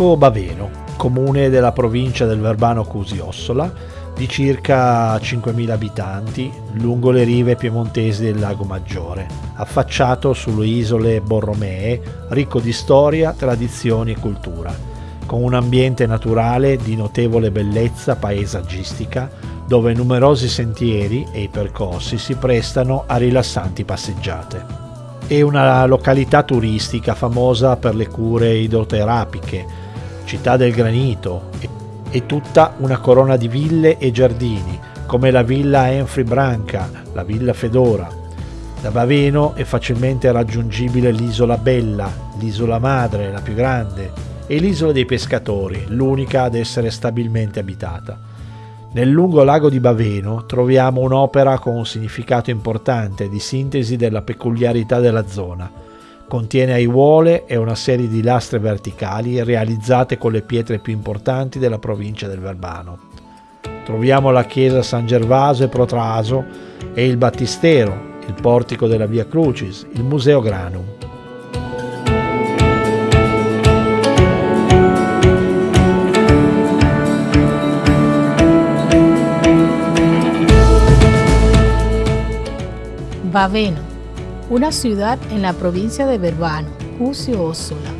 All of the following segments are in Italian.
Lago Baveno, comune della provincia del Verbano Cusio-Ossola, di circa 5.000 abitanti, lungo le rive piemontesi del Lago Maggiore, affacciato sulle isole Borromee, ricco di storia, tradizioni e cultura, con un ambiente naturale di notevole bellezza paesaggistica, dove numerosi sentieri e i percorsi si prestano a rilassanti passeggiate. È una località turistica famosa per le cure idroterapiche, città del granito e tutta una corona di ville e giardini, come la villa Enfri Branca, la villa Fedora. Da Baveno è facilmente raggiungibile l'isola Bella, l'isola madre, la più grande, e l'isola dei pescatori, l'unica ad essere stabilmente abitata. Nel lungo lago di Baveno troviamo un'opera con un significato importante di sintesi della peculiarità della zona. Contiene aiuole e una serie di lastre verticali realizzate con le pietre più importanti della provincia del Verbano. Troviamo la chiesa San Gervaso e Protraso e il battistero, il portico della Via Crucis, il Museo Granum. Baveno, una ciudad en la provincia de Verbano, Cusio Ossola,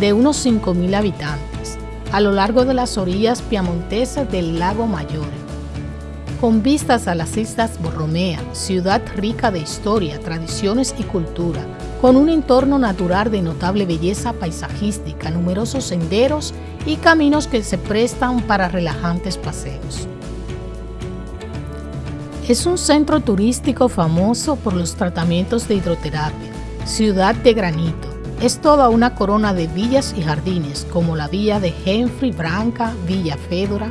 de unos 5.000 habitantes, a lo largo de las orillas piamontesas del lago Maggiore. Con vistas a las islas Borromea, ciudad rica de historia, tradiciones y cultura, con un entorno natural de notable belleza paisajística, numerosos senderos y caminos que se prestan para relajantes paseos. Es un centro turístico famoso por los tratamientos de hidroterapia, ciudad de granito. Es toda una corona de villas y jardines, como la villa de Henry Branca, Villa Fedora.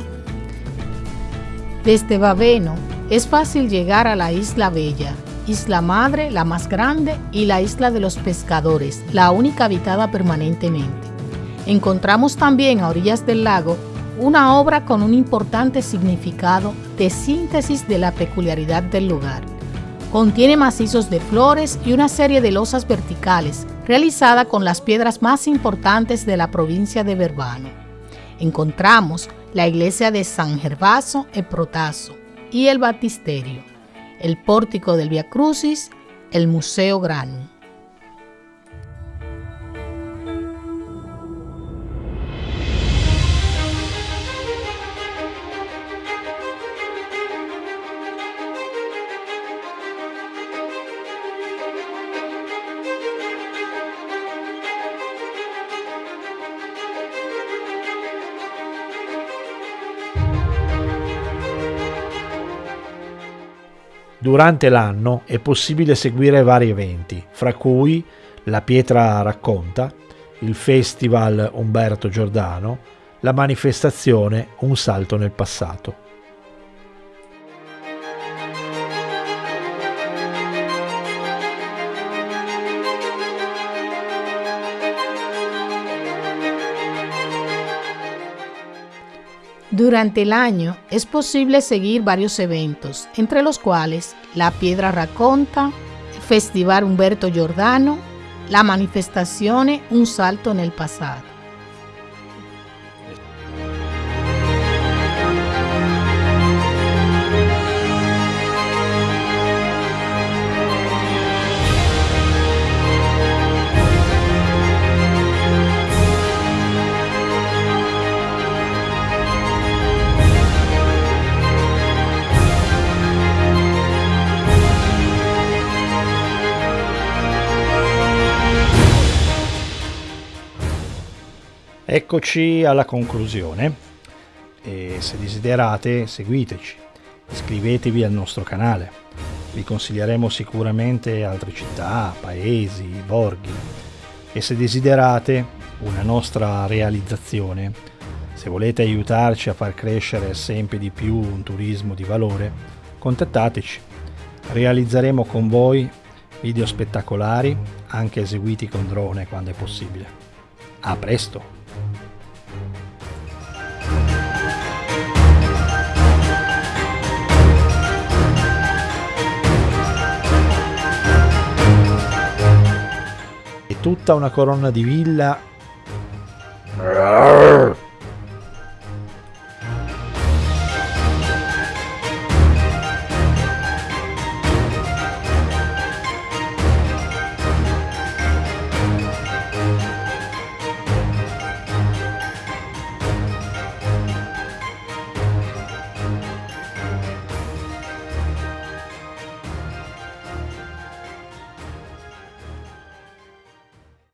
Desde Baveno es fácil llegar a la Isla Bella, Isla Madre, la más grande, y la Isla de los Pescadores, la única habitada permanentemente. Encontramos también a orillas del lago una obra con un importante significado de síntesis de la peculiaridad del lugar. Contiene macizos de flores y una serie de losas verticales realizada con las piedras más importantes de la provincia de Verbano. Encontramos la iglesia de San Gervaso e Protaso y el batisterio, el pórtico del Via Crucis, el Museo Granum. Durante l'anno è possibile seguire vari eventi, fra cui la Pietra Racconta, il Festival Umberto Giordano, la manifestazione Un salto nel passato. Durante el año es posible seguir varios eventos, entre los cuales la Piedra Raconta, Festival Humberto Giordano, la manifestación Un Salto en el Pasado. Eccoci alla conclusione e se desiderate seguiteci, iscrivetevi al nostro canale, vi consiglieremo sicuramente altre città, paesi, borghi e se desiderate una nostra realizzazione, se volete aiutarci a far crescere sempre di più un turismo di valore, contattateci, realizzeremo con voi video spettacolari anche eseguiti con drone quando è possibile. A presto! Tutta una corona di villa.